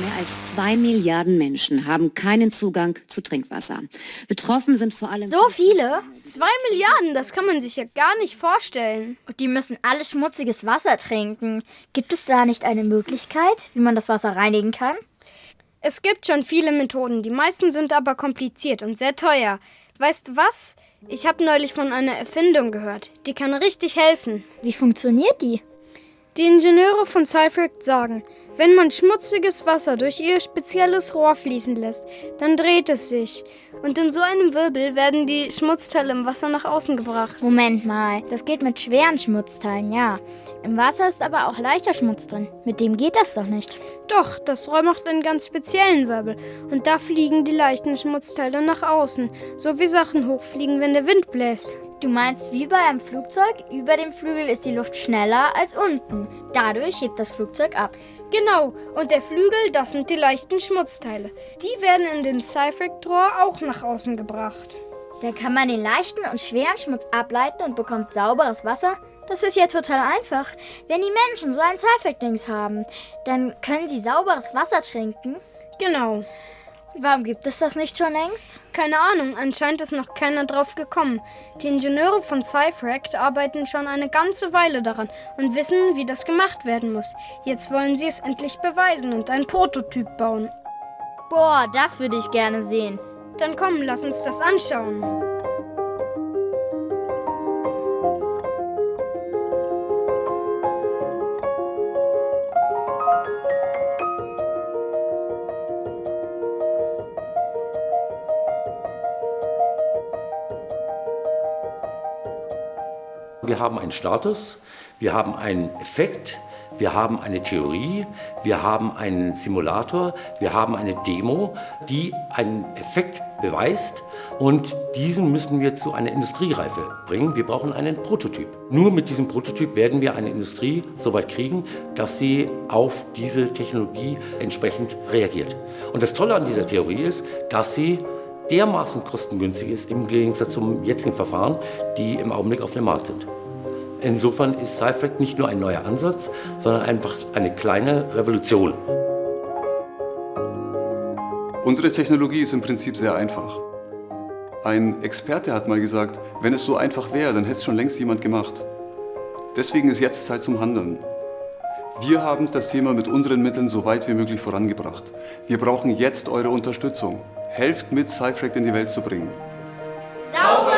Mehr als zwei Milliarden Menschen haben keinen Zugang zu Trinkwasser. Betroffen sind vor allem... So viele? Zwei Milliarden, das kann man sich ja gar nicht vorstellen. Und die müssen alle schmutziges Wasser trinken. Gibt es da nicht eine Möglichkeit, wie man das Wasser reinigen kann? Es gibt schon viele Methoden, die meisten sind aber kompliziert und sehr teuer. Weißt du was? Ich habe neulich von einer Erfindung gehört. Die kann richtig helfen. Wie funktioniert die? Die Ingenieure von Cyfract sagen, wenn man schmutziges Wasser durch ihr spezielles Rohr fließen lässt, dann dreht es sich. Und in so einem Wirbel werden die Schmutzteile im Wasser nach außen gebracht. Moment mal, das geht mit schweren Schmutzteilen, ja. Im Wasser ist aber auch leichter Schmutz drin. Mit dem geht das doch nicht. Doch, das Rohr macht einen ganz speziellen Wirbel. Und da fliegen die leichten Schmutzteile nach außen. So wie Sachen hochfliegen, wenn der Wind bläst. Du meinst wie bei einem Flugzeug? Über dem Flügel ist die Luft schneller als unten. Dadurch hebt das Flugzeug ab. Genau, und der Flügel, das sind die leichten Schmutzteile. Die werden in dem Cyfract-Rohr auch nach außen gebracht. Da kann man den leichten und schweren Schmutz ableiten und bekommt sauberes Wasser. Das ist ja total einfach. Wenn die Menschen so ein Cyfract-Dings haben, dann können sie sauberes Wasser trinken. Genau. Warum gibt es das nicht schon längst? Keine Ahnung, anscheinend ist noch keiner drauf gekommen. Die Ingenieure von Cyfract arbeiten schon eine ganze Weile daran und wissen, wie das gemacht werden muss. Jetzt wollen sie es endlich beweisen und einen Prototyp bauen. Boah, das würde ich gerne sehen. Dann komm, lass uns das anschauen. Wir haben einen Status, wir haben einen Effekt, wir haben eine Theorie, wir haben einen Simulator, wir haben eine Demo, die einen Effekt beweist und diesen müssen wir zu einer Industriereife bringen. Wir brauchen einen Prototyp. Nur mit diesem Prototyp werden wir eine Industrie so weit kriegen, dass sie auf diese Technologie entsprechend reagiert. Und das Tolle an dieser Theorie ist, dass sie dermaßen kostengünstig ist im Gegensatz zum jetzigen Verfahren, die im Augenblick auf dem Markt sind. Insofern ist Cyfract nicht nur ein neuer Ansatz, sondern einfach eine kleine Revolution. Unsere Technologie ist im Prinzip sehr einfach. Ein Experte hat mal gesagt, wenn es so einfach wäre, dann hätte es schon längst jemand gemacht. Deswegen ist jetzt Zeit zum Handeln. Wir haben das Thema mit unseren Mitteln so weit wie möglich vorangebracht. Wir brauchen jetzt eure Unterstützung. Helft mit, Cyfract in die Welt zu bringen. Sauber!